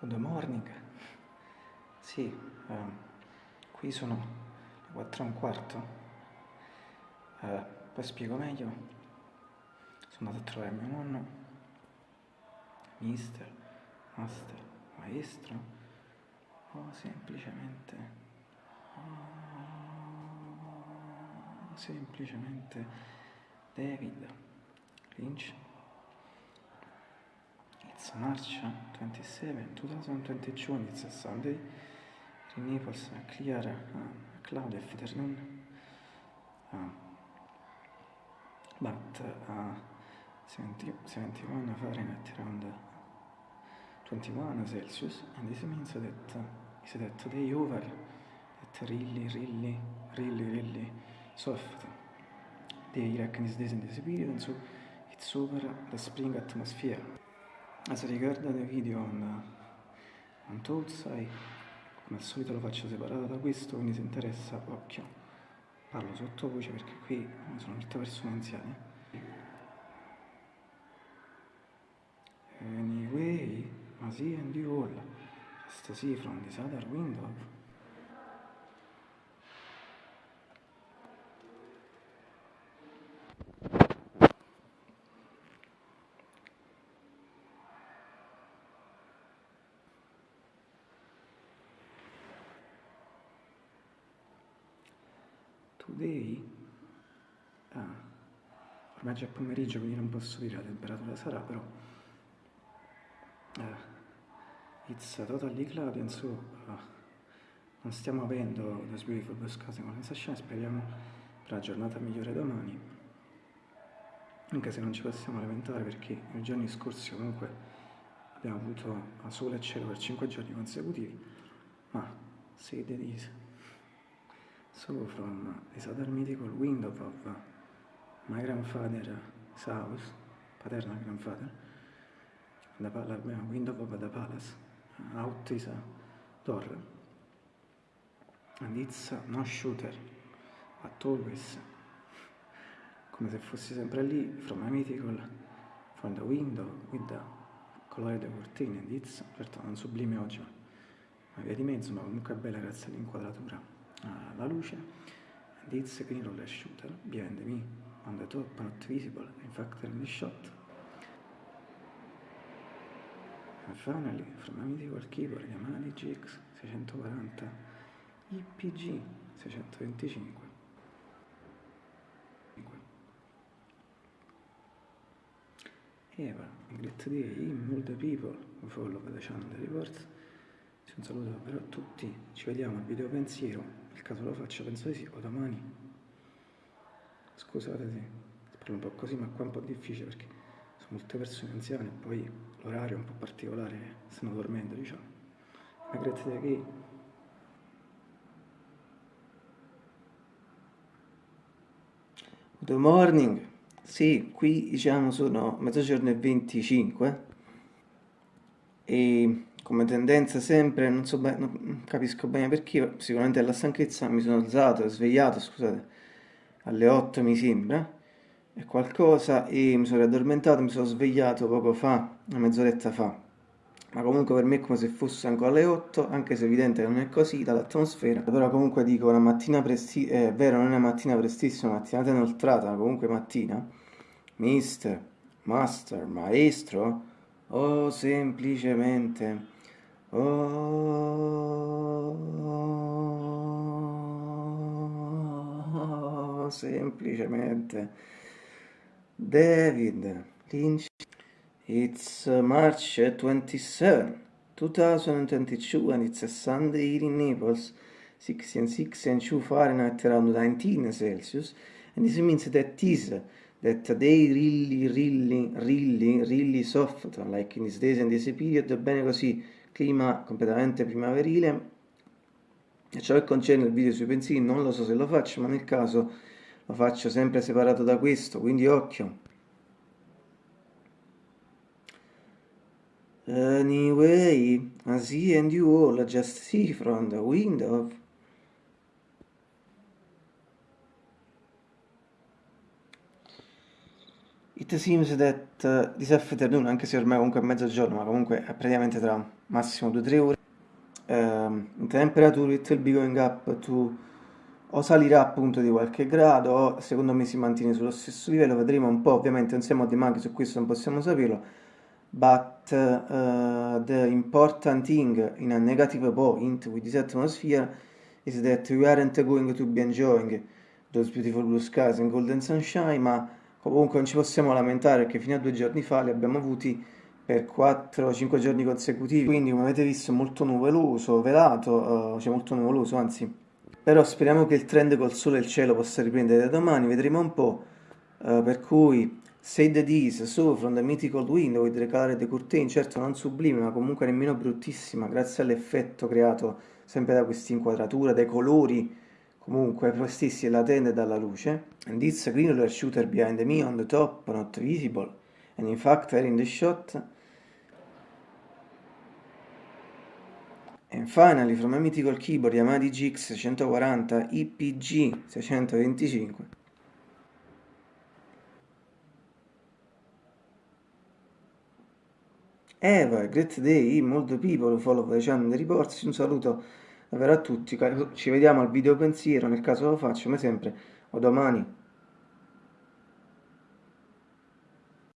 Good morning. Sì, uh, qui sono le 4 e un quarto. Uh, poi spiego meglio. Sono andato a trovare mio nonno, mister, master, maestro, o semplicemente... Oh, semplicemente David Lynch. It's March 27, 2022, and it's a Sunday. In Naples, a clear, uh, cloudy afternoon. Uh, but uh, 70, 71 Fahrenheit around 21 Celsius, and this means that uh, is that day over, that really, really, really, really soft. They reckon is this in this period, and so it's over the spring atmosphere. As regarda the video on, on Toadsai, come al solito lo faccio separato da questo, quindi se interessa, occhio, parlo sottovoce perché qui sono molte persone anziane. Anyway, ma sì, and you all, just see from this other window. Today, ah, ormai c'è pomeriggio quindi non posso dire la temperatura sarà però uh, it's totally cloudy and so uh, non stiamo avendo the beautiful blue skies con sensation speriamo per la giornata migliore domani. Anche se non ci possiamo lamentare perché nei giorni scorsi comunque abbiamo avuto sole e cielo per 5 giorni consecutivi ma sede di so from this other mythical window of my grandfather's house, paternal grandfather, the window of the palace, out is a door, and it's no shooter, but always, come se fossi sempre lì, from a mythical, from the window, with the colored cortine, and it's, certo non sublime oggi, ma via di mezzo, ma comunque è bella grazie all'inquadratura la luce. And it's a green roller shooter behind me. On the top not visible. In fact in the shot. And finally from a mythical keyboard Yamaha DGX 640 IPG 625 Eva, great day, all the people who follow the channel reports un saluto davvero a tutti, ci vediamo al video pensiero, nel caso lo faccio penso di sì, o domani. Scusate se parlo un po' così, ma qua è un po' difficile perché sono molte persone anziane e poi l'orario è un po' particolare, stanno dormendo diciamo. Ma grazie a chi Good morning, sì, qui diciamo sono mezzogiorno e 25 e come tendenza sempre, non so bene, non capisco bene perché, sicuramente alla stanchezza mi sono alzato, svegliato, scusate, alle 8 mi sembra, e qualcosa, e mi sono riaddormentato, mi sono svegliato poco fa, una mezz'oretta fa. Ma comunque per me è come se fosse ancora alle 8, anche se è evidente che non è così dall'atmosfera. Però comunque dico una mattina prestissima, è vero non è una mattina prestissima, una mattinata inoltrata, ma comunque mattina. Mister, master, maestro, o semplicemente o semplicemente. David Lynch It's March 27 2022 and it's a Sunday here in Naples 6 and 6 and 2 Fahrenheit around 19 Celsius and this means that this that they really, really, really, really soft, like in this days and this period, bene così clima completamente primaverile. E ciò che concerne il video sui pensieri non lo so se lo faccio ma nel caso lo faccio sempre separato da questo quindi occhio. Anyway, I see and you all just see from the window It seems that uh, this afternoon, anche se ormai comunque è mezzogiorno, ma comunque è praticamente tra massimo 2-3 ore, um, temperature it will be going up to o salirà appunto di qualche grado o secondo me si mantiene sullo stesso livello, vedremo un po', ovviamente non siamo dei maghi, su questo non possiamo saperlo, but uh, the important thing in a negative point with this atmosphere is that we aren't going to be enjoying those beautiful blue skies and golden sunshine, ma comunque non ci possiamo lamentare perché fino a due giorni fa li abbiamo avuti per 4-5 giorni consecutivi, quindi come avete visto molto nuvoloso, velato, uh, cioè molto nuvoloso, anzi, però speriamo che il trend col sole e il cielo possa riprendere da domani, vedremo un po', uh, per cui Say the Dees, So from the Mythical Window with the Colored Curtain, certo non sublime ma comunque nemmeno bruttissima, grazie all'effetto creato sempre da questa inquadratura, dai colori comunque prestissimi e latente dalla luce. And it's a green shooter behind me on the top, not visible, and in fact are in the shot. And finally from a mythical keyboard Yamaha DGX 640 IPG 625 Eva, great day, molto people follow the channel reports, un saluto davvero a tutti, ci vediamo al video pensiero, nel caso lo faccio come sempre, o domani.